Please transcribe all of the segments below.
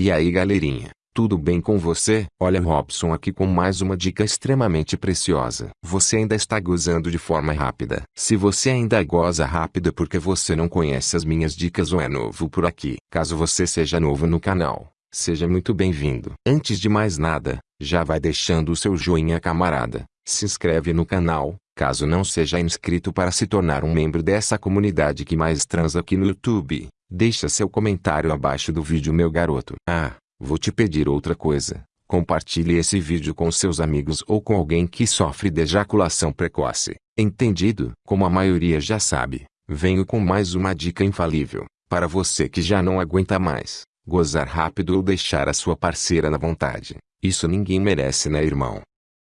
E aí galerinha, tudo bem com você? Olha Robson aqui com mais uma dica extremamente preciosa. Você ainda está gozando de forma rápida. Se você ainda goza rápido é porque você não conhece as minhas dicas ou é novo por aqui. Caso você seja novo no canal, seja muito bem-vindo. Antes de mais nada, já vai deixando o seu joinha camarada. Se inscreve no canal, caso não seja inscrito para se tornar um membro dessa comunidade que mais transa aqui no YouTube. Deixa seu comentário abaixo do vídeo meu garoto. Ah, Vou te pedir outra coisa. Compartilhe esse vídeo com seus amigos ou com alguém que sofre de ejaculação precoce. Entendido? Como a maioria já sabe, venho com mais uma dica infalível. Para você que já não aguenta mais, gozar rápido ou deixar a sua parceira na vontade. Isso ninguém merece né irmão?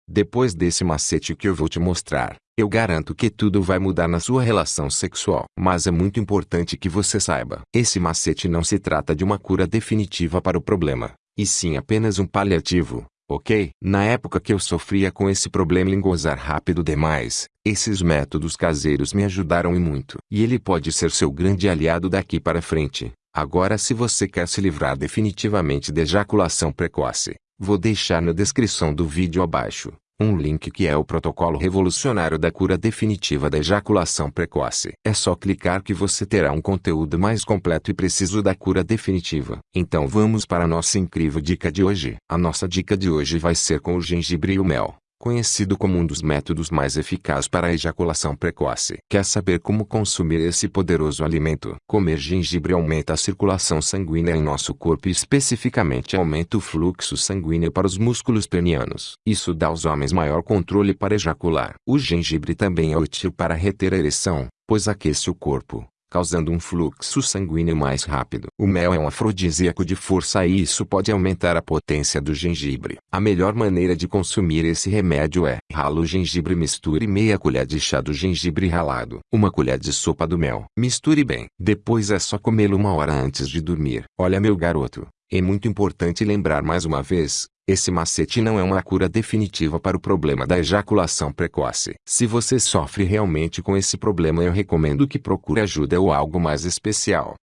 Depois desse macete que eu vou te mostrar, eu garanto que tudo vai mudar na sua relação sexual. Mas é muito importante que você saiba. Esse macete não se trata de uma cura definitiva para o problema, e sim apenas um paliativo, ok? Na época que eu sofria com esse problema em gozar rápido demais, esses métodos caseiros me ajudaram e muito. E ele pode ser seu grande aliado daqui para frente. Agora se você quer se livrar definitivamente de ejaculação precoce, Vou deixar na descrição do vídeo abaixo, um link que é o protocolo revolucionário da cura definitiva da ejaculação precoce. É só clicar que você terá um conteúdo mais completo e preciso da cura definitiva. Então vamos para a nossa incrível dica de hoje. A nossa dica de hoje vai ser com o gengibre e o mel conhecido como um dos métodos mais eficazes para a ejaculação precoce. Quer saber como consumir esse poderoso alimento? Comer gengibre aumenta a circulação sanguínea em nosso corpo e especificamente aumenta o fluxo sanguíneo para os músculos penianos. Isso dá aos homens maior controle para ejacular. O gengibre também é útil para reter a ereção, pois aquece o corpo, causando um fluxo sanguíneo mais rápido. O mel é um afrodisíaco de força e isso pode aumentar a potência do gengibre. A melhor maneira de consumir esse remédio é rala o gengibre misture meia colher de chá do gengibre ralado, uma colher de sopa do mel. Misture bem. Depois é só comê-lo uma hora antes de dormir. Olha meu garoto, é muito importante lembrar mais uma vez, esse macete não é uma cura definitiva para o problema da ejaculação precoce. Se você sofre realmente com esse problema eu recomendo que procure ajuda ou algo mais especial.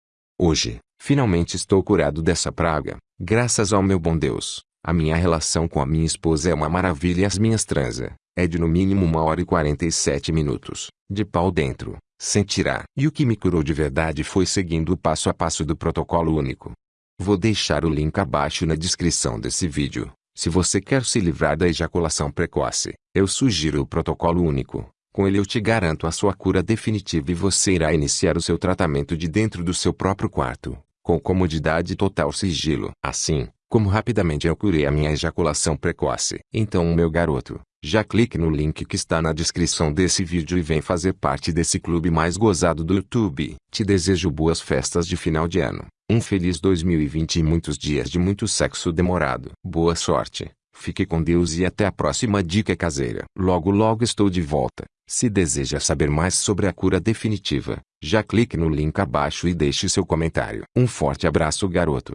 Hoje, finalmente estou curado dessa praga, graças ao meu bom Deus. A minha relação com a minha esposa é uma maravilha e as minhas transa, é de no mínimo uma hora e 47 minutos, de pau dentro, sem tirar. E o que me curou de verdade foi seguindo o passo a passo do protocolo único. Vou deixar o link abaixo na descrição desse vídeo. Se você quer se livrar da ejaculação precoce, eu sugiro o protocolo único. Com ele eu te garanto a sua cura definitiva e você irá iniciar o seu tratamento de dentro do seu próprio quarto, com comodidade e total sigilo. Assim, como rapidamente eu curei a minha ejaculação precoce. Então meu garoto, já clique no link que está na descrição desse vídeo e vem fazer parte desse clube mais gozado do YouTube. Te desejo boas festas de final de ano. Um feliz 2020 e muitos dias de muito sexo demorado. Boa sorte, fique com Deus e até a próxima dica caseira. Logo logo estou de volta. Se deseja saber mais sobre a cura definitiva, já clique no link abaixo e deixe seu comentário. Um forte abraço garoto.